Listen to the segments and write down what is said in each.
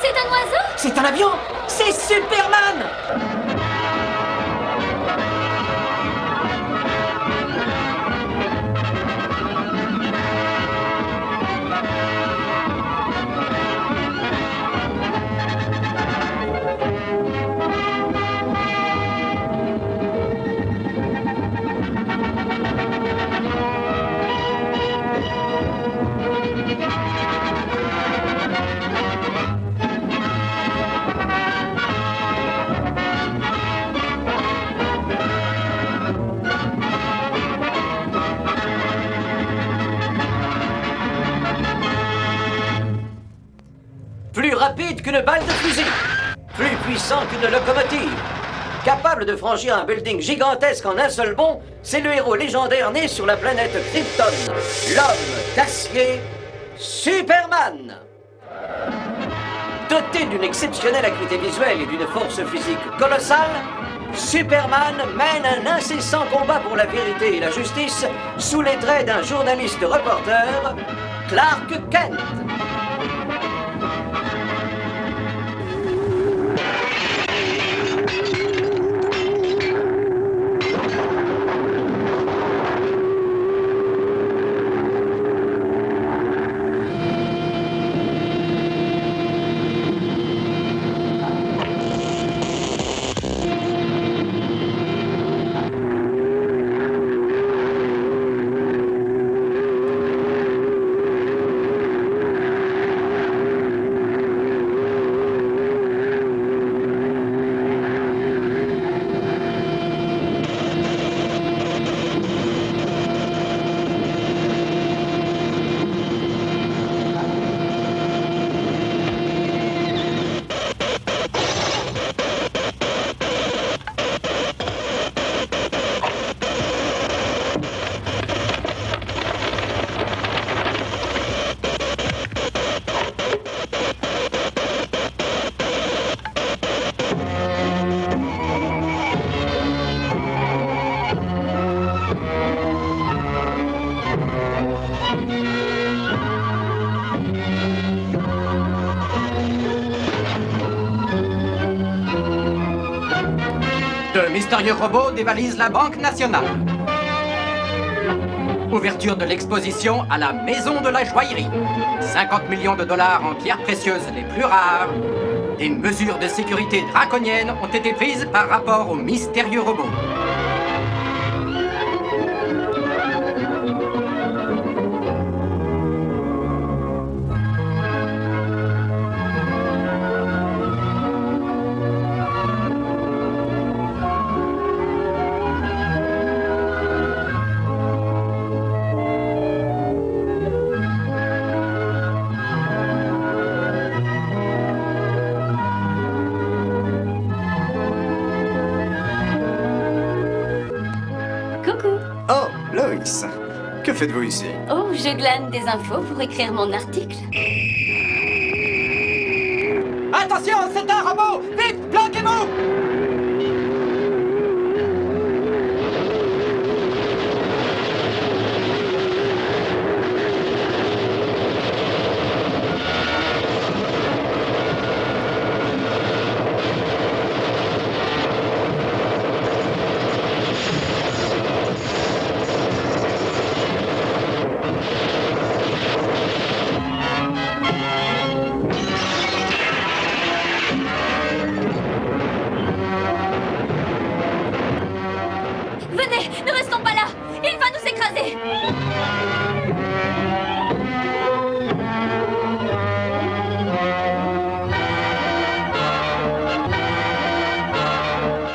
C'est un oiseau? C'est un avion! C'est Superman qu'une balle de fusil. Plus puissant qu'une locomotive. Capable de franchir un building gigantesque en un seul bond, c'est le héros légendaire né sur la planète Krypton. L'homme d'acier, Superman. Doté d'une exceptionnelle acuité visuelle et d'une force physique colossale, Superman mène un incessant combat pour la vérité et la justice sous les traits d'un journaliste reporter, Clark Kent. Mystérieux robots dévalisent la Banque nationale. Ouverture de l'exposition à la Maison de la Joaillerie. 50 millions de dollars en pierres précieuses les plus rares. Des mesures de sécurité draconiennes ont été prises par rapport aux mystérieux robots. Oh, Que faites-vous ici? Oh, je glane des infos pour écrire mon article. Attention,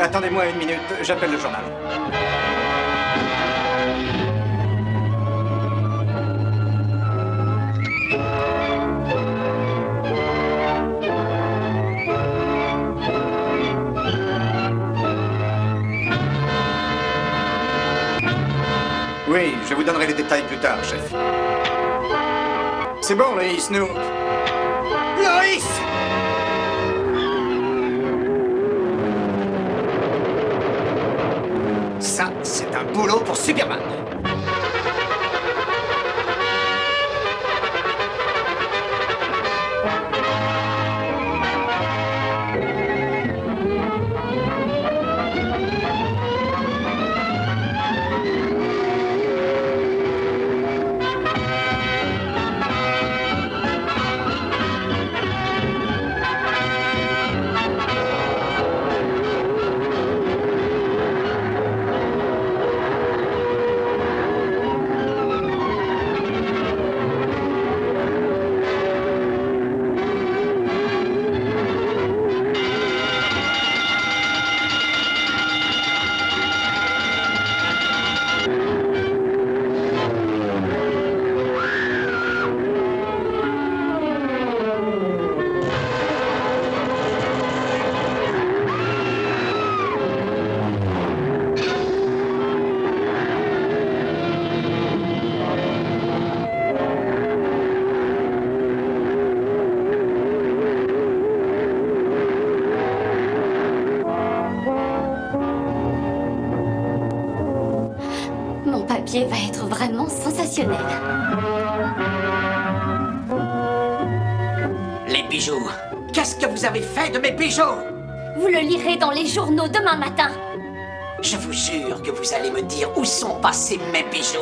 Attendez-moi une minute, j'appelle le journal. Oui, je vous donnerai les détails plus tard, chef. C'est bon, Loïs, nous... Loïs c'est un boulot pour Superman. Papier va être vraiment sensationnel. Les bijoux. Qu'est-ce que vous avez fait de mes bijoux? Vous le lirez dans les journaux demain matin. Je vous jure que vous allez me dire où sont passés mes bijoux.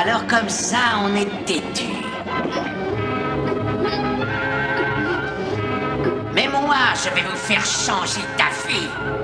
Alors comme ça, on est têtu. Mais moi, je vais vous faire changer d'avis. Superman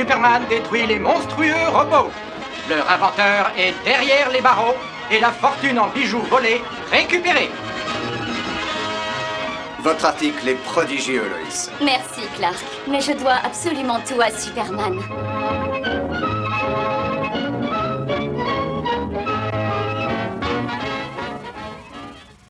Superman détruit les monstrueux robots. Leur inventeur est derrière les barreaux et la fortune en bijoux volés récupérée. Votre article est prodigieux, Loïs. Merci, Clark. Mais je dois absolument tout à Superman.